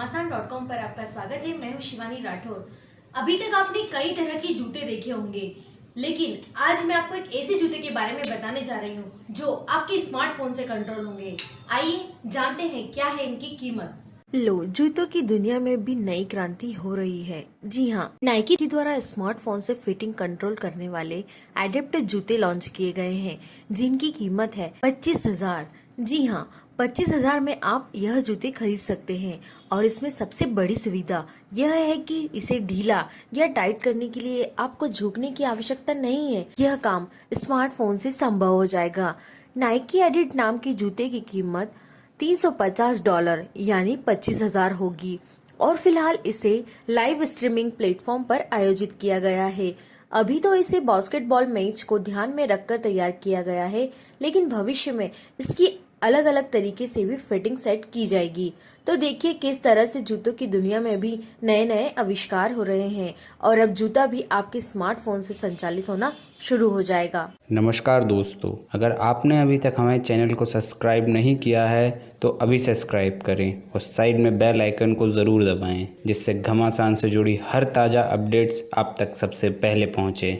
राजस्थान पर आपका स्वागत है। मैं हूँ शिवानी राठौर। अभी तक आपने कई तरह के जूते देखे होंगे, लेकिन आज मैं आपको एक ऐसे जूते के बारे में बताने जा रही हूँ, जो आपके स्मार्टफ़ोन से कंट्रोल होंगे। आइए जानते हैं क्या है इनकी कीमत। लो, जूतों की दुनिया में भी नई क्रांति हो रही है। जी हाँ नाइकी के द्वारा स्मार्टफ़ोन से फिटिंग कंट्रोल करने वाले एडेप्ट जूते लॉन्च किए गए हैं, जिनकी कीमत है पच्चीस हज़ार। जी हाँ पच्चीस हज़ार में आप यह जूते खरीद सकते हैं और इसमें सबसे बड़ी सुविधा यह है कि इसे ढीला या टाइट करने के लिए आपको झुकने की आवश्यकता नहीं है। यह काम स्मार्टफ़ोन से संभव हो जाएगा। नाइकी एडिट नाम के जूते की कीमत 350 डॉलर, यानी पच्चीस हज़ार होगी और फ़िलहाल इसे लाइव स्ट्रीमिंग प्लेटफॉर्म पर आयोजित किया गया है। अभी तो इसे बास्केटबॉल मैच को ध्यान में रखकर तैयार किया गया है, लेकिन भविष्य में इसकी अलग अलग तरीके से भी फिटिंग सेट की जाएगी। तो देखिए किस तरह से जूतों की दुनिया में भी नए नए आविष्कार हो रहे हैं और अब जूता भी आपके स्मार्टफ़ोन से संचालित होना शुरू हो जाएगा। नमस्कार दोस्तों, अगर आपने अभी तक हमारे चैनल को सब्सक्राइब नहीं किया है तो अभी सब्सक्राइब करें और साइड में बेल आइकन को ज़रूर दबाएँ, जिससे घमासान से जुड़ी हर ताज़ा अपडेट्स आप तक सबसे पहले पहुँचे।